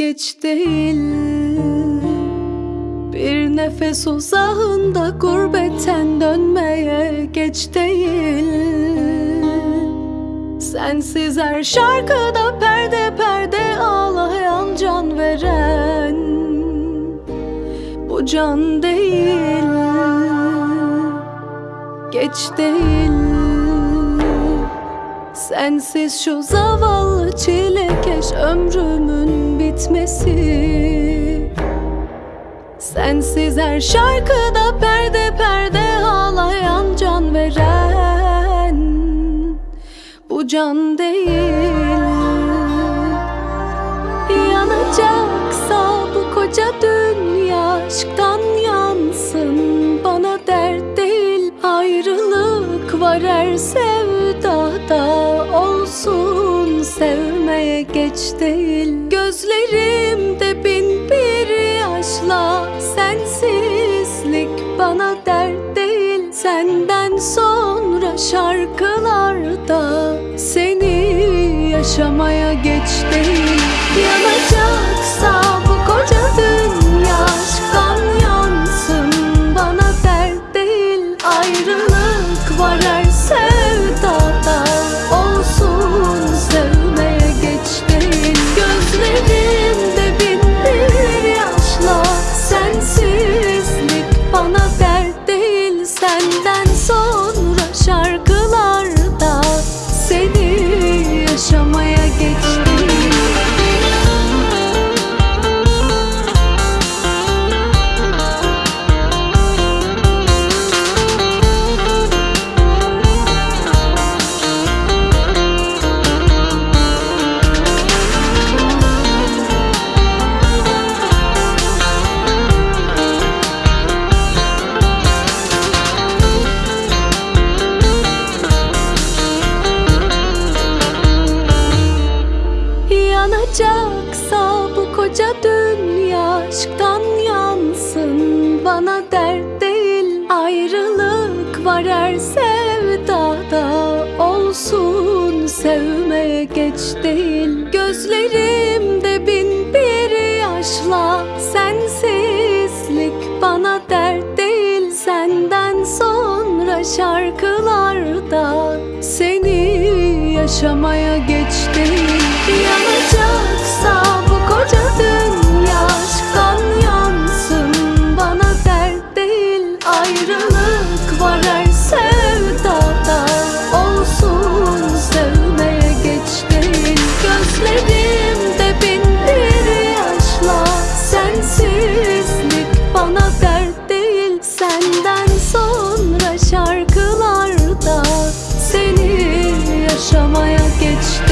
geç değil. Bir nefes uzağında gurbetten dönmeye geç değil. Sensiz her şarkıda perde perde ağlayan can veren Bu can değil. Geç değil. Sensiz şu zavallı çilekeş ömrümün bitmesi Sensiz her şarkıda perde perde ağlayan can veren Bu can değil. Yanacaksa bu koca dünya aşktan yansın. Bana dert değil ayrılık var her geç değil Gözlerimde bin bir yaşla Sensizlik bana dert değil. Senden sonra şarkılarda Seni yaşamaya geç değil Yanacaksa Yanacaksa bu koca dünya aşktan yansın. Bana dert değil ayrılık var her sevdada. Olsun sevmeye geç değil. Gözlerimde bin bir yaşla Sensizlik bana dert değil. Senden sonra şarkılarda Seni yaşamaya geç değil yaşamaya geçti